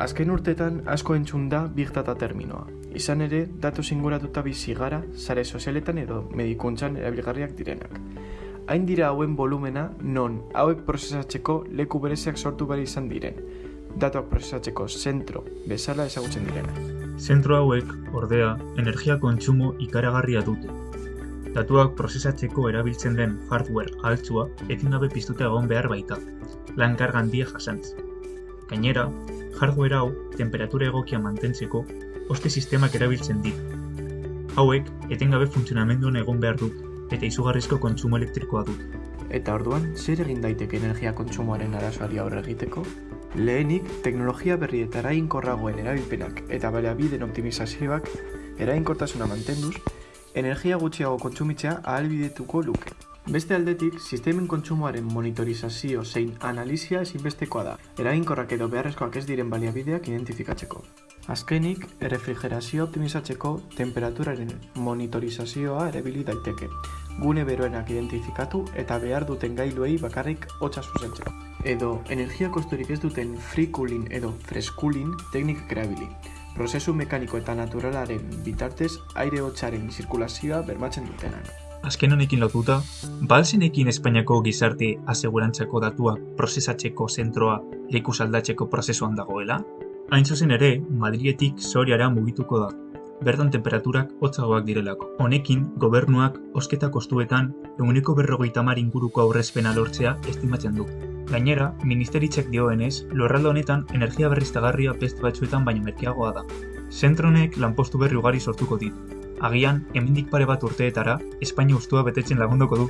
Azken urtetan asko entzun da Big Data terminoa. Izan ere, datu singuratuta bizi gara, sare sozialetan edo medikuntzan erabilgarriak direnak. Hain dira hauen volumena non hauek prozesatzeko leku bereziak sortu behar izan diren. Datuak prozesatzeko zentro bezala ezagutzen direnak. Zentro hauek, ordea, energia kontsumo ikaragarria dute. Datuak prozesatzeko erabiltzen den hardware altzua etengabe piztuta egon behar baita, lan karga handia jasantz. Gainera, hardware hau temperatura egokia mantentzeko oste sistemak erabiltzen dira. Hauek etengabe funtzionamenduan egon behar dut eta izugarrizko kontsumo elektrikoa dut. Eta orduan, zer egin daiteke energia kontsumoaren arazoari aurre egiteko? Lehenik, teknologia berri eta eraginkorragoen erabilpenak eta baliabideen optimizazioak eraginkortasuna mantenduz, energia gutxiago kontsumitzea ahalbidetuko luke. Beste aldetik, sistemen kontsumoaren monitorizazio zein analizia ezinbestekoa da, eraginkorrak edo beharrezkoak ez diren baliabideak identifikatzeko. Azkenik, errefrigerazioa optimizatzeko temperaturaren monitorizazioa erabili daiteke, gune beroenak identifikatu eta behar duten gailuei bakarrik hotza zuzentzeko. Edo, energia kosturik ez duten free cooling edo fresh cooling teknikak erabili. Prozesu mekaniko eta naturalaren bitartez aire hotzaren zirkulazioa bermatzen dutenak. Azken honekin lotuta, balzenekin Espainiako gizarte asegurantzako datuak prozesatzeko zentroa leku aldatzeko prozesuan dagoela? Hain zuzen ere, Madrietik Soriara mugituko da, bertan temperaturak hotzagoak direlako. Honekin, gobernuak osketa kostuetan eguneko berrogeita mar inguruko aurrezpena lortzea estimatzen du. Gainera, ministeritzak dioenez, lorralde honetan energia berriztagarria beste batzuetan baino merkeagoa da. Zentronek lanpostu berri ugari sortuko ditu. Agian, hemendik pare bat urteetara, Espainia ustua betetzen lagunduko du.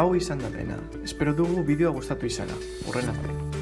Hau izan da dena. Espero dugu bideoa gustatu izana. Horren arte.